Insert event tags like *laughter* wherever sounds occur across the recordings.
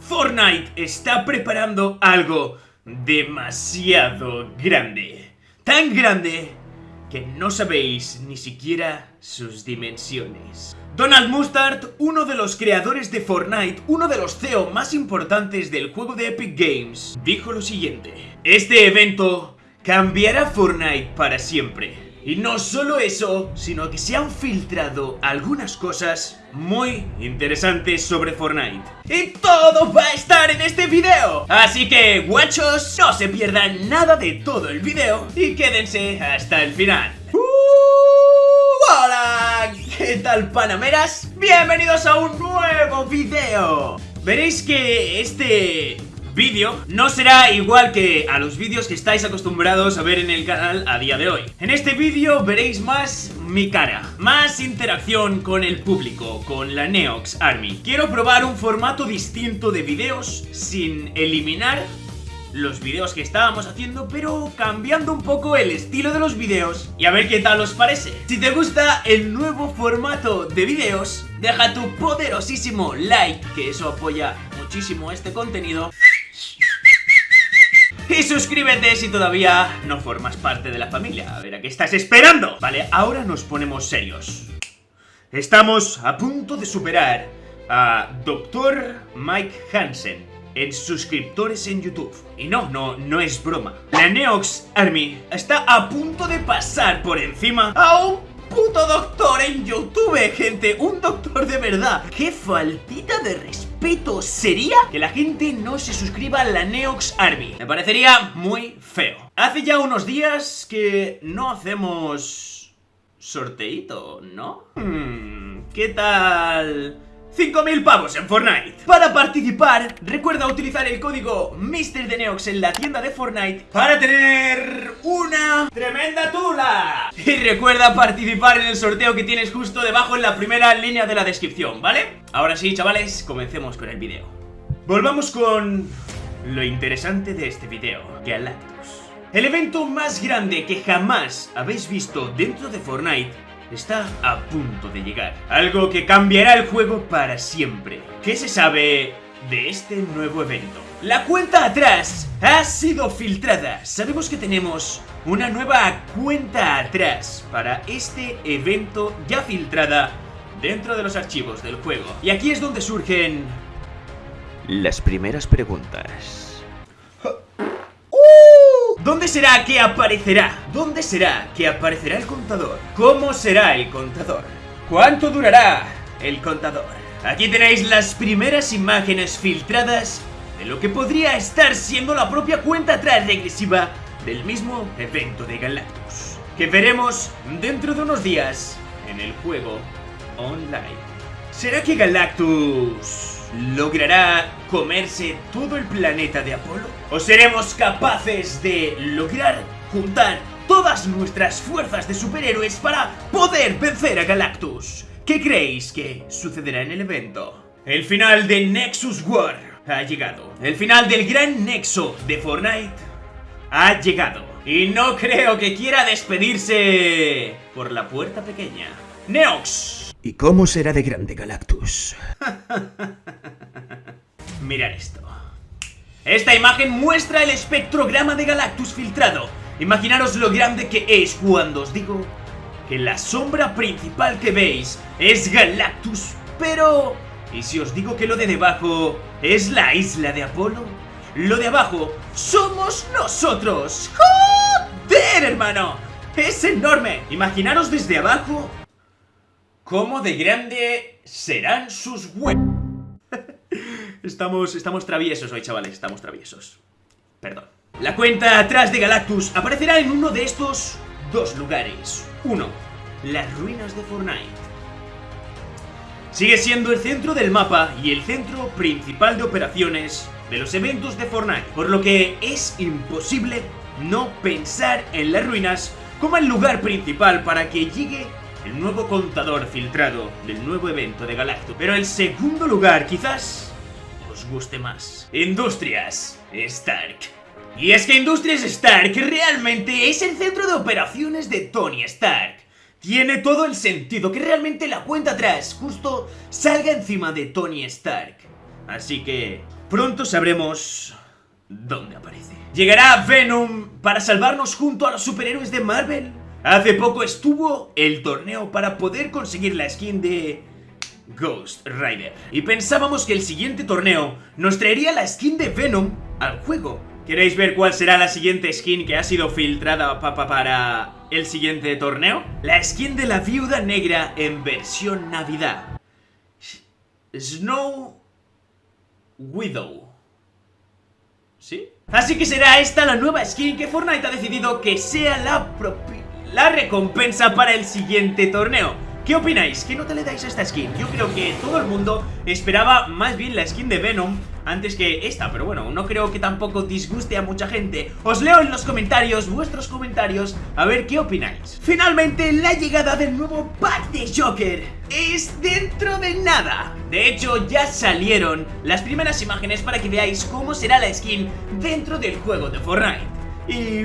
Fortnite está preparando algo demasiado grande. Tan grande que no sabéis ni siquiera sus dimensiones. Donald Mustard, uno de los creadores de Fortnite, uno de los CEO más importantes del juego de Epic Games, dijo lo siguiente. Este evento cambiará Fortnite para siempre. Y no solo eso, sino que se han filtrado algunas cosas muy interesantes sobre Fortnite. Y todo va a estar en este video. Así que, guachos, no se pierdan nada de todo el video y quédense hasta el final. ¡Uh! ¡Hola! ¿Qué tal, panameras? Bienvenidos a un nuevo video. Veréis que este vídeo no será igual que a los vídeos que estáis acostumbrados a ver en el canal a día de hoy. En este vídeo veréis más mi cara, más interacción con el público, con la Neox Army. Quiero probar un formato distinto de vídeos sin eliminar los vídeos que estábamos haciendo, pero cambiando un poco el estilo de los vídeos y a ver qué tal os parece. Si te gusta el nuevo formato de vídeos, deja tu poderosísimo like, que eso apoya muchísimo este contenido. Y suscríbete si todavía no formas parte de la familia. A ver, ¿a qué estás esperando? Vale, ahora nos ponemos serios. Estamos a punto de superar a Dr. Mike Hansen en suscriptores en YouTube. Y no, no, no es broma. La Neox Army está a punto de pasar por encima a un puto doctor en YouTube, gente. Un doctor de verdad. ¡Qué faltita de respeto sería que la gente no se suscriba a la Neox Army! Me parecería muy feo. Hace ya unos días que no hacemos... sorteito, ¿no? Hmm, ¿Qué tal...? 5.000 pavos en Fortnite. Para participar, recuerda utilizar el código MrDeneox en la tienda de Fortnite Para tener una tremenda tula. Y recuerda participar en el sorteo que tienes justo debajo en la primera línea de la descripción, ¿vale? Ahora sí, chavales, comencemos con el vídeo. Volvamos con lo interesante de este vídeo, Galactus El evento más grande que jamás habéis visto dentro de Fortnite está a punto de llegar. Algo que cambiará el juego para siempre. ¿Qué se sabe de este nuevo evento? La cuenta atrás ha sido filtrada. Sabemos que tenemos una nueva cuenta atrás para este evento ya filtrada dentro de los archivos del juego. Y aquí es donde surgen... Las primeras preguntas. ¿Dónde será que aparecerá? ¿Dónde será que aparecerá el contador? ¿Cómo será el contador? ¿Cuánto durará el contador? Aquí tenéis las primeras imágenes filtradas de lo que podría estar siendo la propia cuenta atrás regresiva del mismo evento de Galactus, que veremos dentro de unos días en el juego online. ¿Será que Galactus ¿Logrará comerse todo el planeta de Apolo? ¿O seremos capaces de lograr juntar todas nuestras fuerzas de superhéroes para poder vencer a Galactus? ¿Qué creéis que sucederá en el evento? El final de Nexus War ha llegado. El final del gran nexo de Fortnite ha llegado. Y no creo que quiera despedirse por la puerta pequeña. Neox, ¿Y cómo será de grande Galactus? *laughs* Mirad esto. Esta imagen muestra el espectrograma de Galactus filtrado. Imaginaros lo grande que es cuando os digo que la sombra principal que veis es Galactus, pero... ¿Y si os digo que lo de debajo es la isla de Apolo? Lo de abajo somos nosotros. ¡Joder, hermano! ¡Es enorme! Imaginaros desde abajo ¿Cómo de grande serán sus huevos? *laughs* estamos, estamos traviesos hoy, chavales, estamos traviesos. Perdón. La cuenta atrás de Galactus aparecerá en uno de estos dos lugares. Uno, las ruinas de Fortnite. Sigue siendo el centro del mapa y el centro principal de operaciones de los eventos de Fortnite, por lo que es imposible no pensar en las ruinas como el lugar principal para que llegue el nuevo contador filtrado del nuevo evento de Galactus. Pero el segundo lugar quizás os guste más. Industrias Stark. Y es que Industrias Stark realmente es el centro de operaciones de Tony Stark. Tiene todo el sentido que realmente la cuenta atrás justo salga encima de Tony Stark. Así que Pronto sabremos dónde aparece. ¿Llegará Venom para salvarnos junto a los superhéroes de Marvel? Hace poco estuvo el torneo para poder conseguir la skin de Ghost Rider. Y pensábamos que el siguiente torneo nos traería la skin de Venom al juego. ¿Queréis ver cuál será la siguiente skin que ha sido filtrada para el siguiente torneo? La skin de la viuda negra en versión Navidad. Snow Widow. ¿Sí? Así que será esta la nueva skin que Fortnite ha decidido que sea la, la recompensa para el siguiente torneo. ¿Qué opináis? ¿Qué nota le dais a esta skin? Yo creo que todo el mundo esperaba más bien la skin de Venom antes que esta, pero bueno, no creo que tampoco disguste a mucha gente. Os leo en los comentarios, vuestros comentarios, a ver qué opináis. Finalmente, la llegada del nuevo pack de Joker es dentro de nada. De hecho, ya salieron las primeras imágenes para que veáis cómo será la skin dentro del juego de Fortnite. Y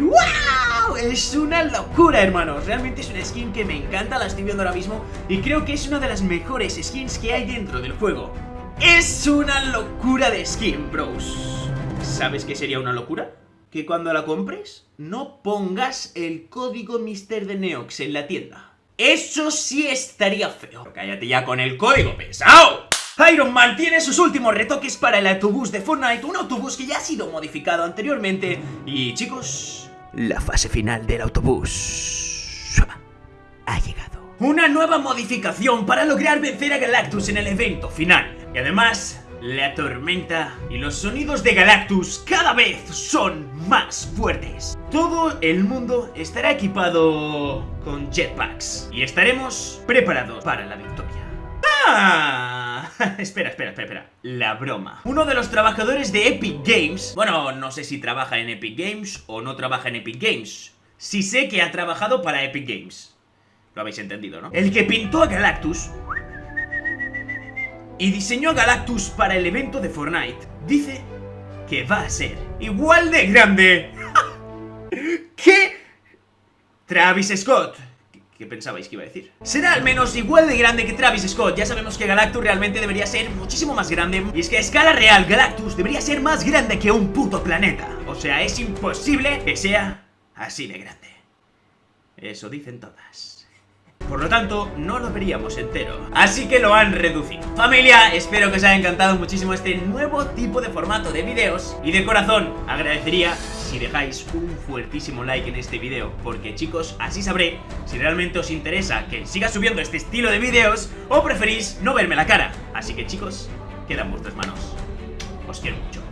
Es una locura, hermanos Realmente es una skin que me encanta, la estoy viendo ahora mismo Y creo que es una de las mejores skins que hay dentro del juego es una locura de skin, bros. ¿Sabes qué sería una locura? Que cuando la compres, no pongas el código Mister de Neox en la tienda. Eso sí estaría feo. Cállate ya con el código, pesado. Iron Man tiene sus últimos retoques para el autobús de Fortnite, un autobús que ya ha sido modificado anteriormente. Y chicos... La fase final del autobús ha llegado. Una nueva modificación para lograr vencer a Galactus en el evento final. Y además, la tormenta y los sonidos de Galactus cada vez son más fuertes. Todo el mundo estará equipado con jetpacks y estaremos preparados para la victoria. ¡Ah! *laughs* espera, espera, espera, espera. La broma. Uno de los trabajadores de Epic Games, bueno, no sé si trabaja en Epic Games o no trabaja en Epic Games. Sí sé que ha trabajado para Epic Games. Lo habéis entendido, ¿no? El que pintó a Galactus y diseñó a Galactus para el evento de Fortnite, dice que va a ser igual de grande *laughs* que Travis Scott. ¿Qué pensabais que iba a decir? Será al menos igual de grande que Travis Scott Ya sabemos que Galactus realmente debería ser muchísimo más grande Y es que a escala real Galactus debería ser más grande que un puto planeta O sea, es imposible que sea así de grande Eso dicen todas por lo tanto, no lo veríamos entero. Así que lo han reducido. Familia, espero que os haya encantado muchísimo este nuevo tipo de formato de videos. Y de corazón, agradecería si dejáis un fuertísimo like en este video. Porque chicos, así sabré si realmente os interesa que siga subiendo este estilo de videos o preferís no verme la cara. Así que chicos, quedan vuestras manos. Os quiero mucho.